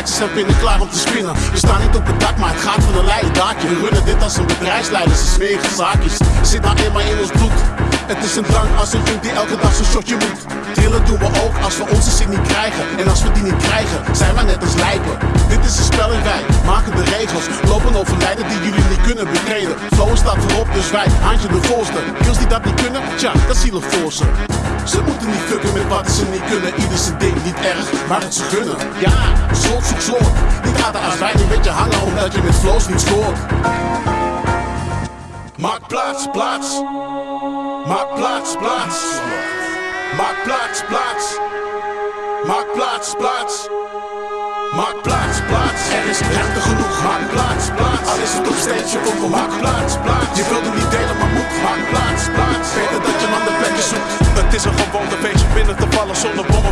Plaatjes zijn binnen klaar om te spinnen. We staan niet op het dak, maar het gaat van een leien daakje. We runnen dit als een bedrijfsleider, ze smeren zaakjes. Zit nou eenmaal in ons bloed. Het is een drang als een junk die elke dag zo'n shotje moet. Trillen doen we ook als we onze zin niet krijgen. En als we die niet krijgen, zijn we net als lijpen. Dit is een spel en wij maken de regels. Lopen over lijden die jullie niet kunnen betreden. Flow staat voorop, dus wij, handje de voorste. Kills die dat niet kunnen, tja, dat zielig voor ze. Ze moeten niet fucken met wat ze niet kunnen. Ieder zijn ding, niet erg, maar het ze gunnen. Ja, slot zoek slot. Niet harder als wij, een beetje hangen omdat je met flows niet scoort. Maak plaats, plaats. Maak plaats, plaats. Maak plaats, plaats. Maak plaats, plaats. Maak plaats, plaats. Er is ruimte genoeg. Maak plaats, plaats. Al is het op stage of op Maak plaats, plaats.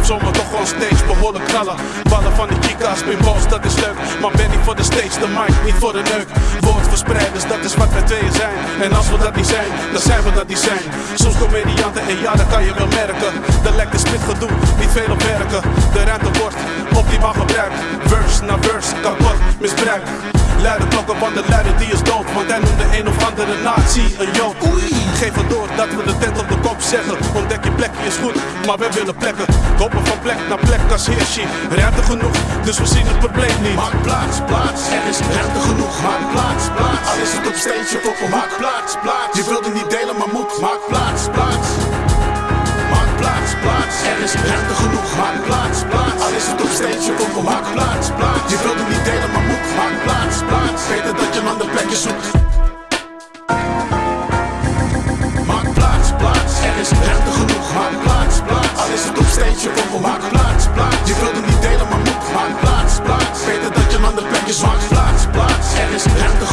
Zomaar toch gewoon steeds behoorlijk knallen. Ballen van die chicas, pinballs, dat is leuk. Maar ben niet voor de stage, de mic, niet voor de neuk. Woordverspreiders, dat is wat wij tweeën zijn. En als we dat niet zijn, dan zijn we dat niet zijn. Soms comedianten en ja, dat kan je wel merken. De lekker spit gedoe, niet veel op werken. De ruimte wordt optimaal gebruikt. Verse na verse, kapot, misbruikt. Luide klokken van de luider die is dood Want hij noemde een of andere nazi een jood. Geef het door dat we de tent op de kop zetten Ontdek je plekje is goed, maar we willen plekken Koppen van plek naar plek als heersje Ruimte genoeg, dus we zien het probleem niet Maak plaats, plaats. Er is ruimte genoeg. Maak plaats, plaats. Al is het op of op Maak plaats, plaats. Je wilt het niet delen, maar moet. Maak plaats, plaats. Maak plaats, plaats. Er is ruimte genoeg. Maak plaats. Of op Maak plaats, plaats. Je wilt het niet delen, maar moet. Maak plaats, plaats. Beter dat je een ander plekje. Maak plaats, plaats. Er is ruimte